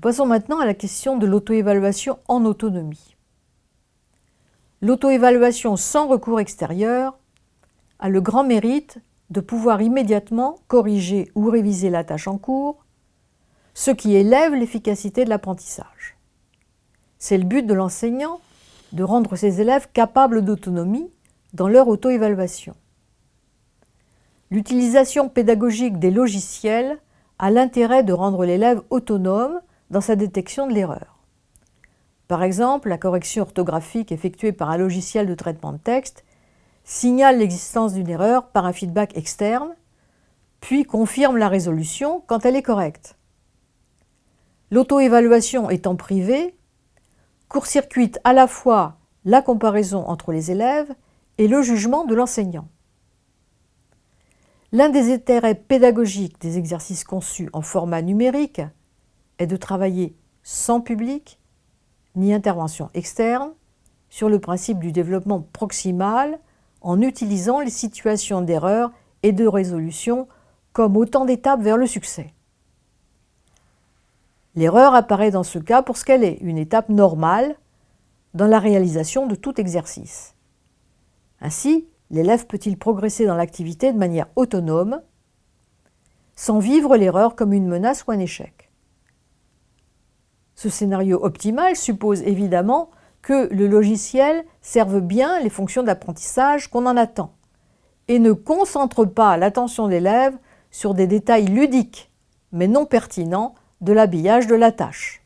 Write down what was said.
Passons maintenant à la question de l'auto-évaluation en autonomie. L'auto-évaluation sans recours extérieur a le grand mérite de pouvoir immédiatement corriger ou réviser la tâche en cours, ce qui élève l'efficacité de l'apprentissage. C'est le but de l'enseignant de rendre ses élèves capables d'autonomie dans leur auto-évaluation. L'utilisation pédagogique des logiciels a l'intérêt de rendre l'élève autonome dans sa détection de l'erreur. Par exemple, la correction orthographique effectuée par un logiciel de traitement de texte signale l'existence d'une erreur par un feedback externe, puis confirme la résolution quand elle est correcte. L'auto-évaluation étant privée, court-circuite à la fois la comparaison entre les élèves et le jugement de l'enseignant. L'un des intérêts pédagogiques des exercices conçus en format numérique est de travailler sans public ni intervention externe sur le principe du développement proximal en utilisant les situations d'erreur et de résolution comme autant d'étapes vers le succès. L'erreur apparaît dans ce cas pour ce qu'elle est, une étape normale dans la réalisation de tout exercice. Ainsi, l'élève peut-il progresser dans l'activité de manière autonome, sans vivre l'erreur comme une menace ou un échec? Ce scénario optimal suppose évidemment que le logiciel serve bien les fonctions d'apprentissage qu'on en attend et ne concentre pas l'attention de l'élève sur des détails ludiques mais non pertinents de l'habillage de la tâche.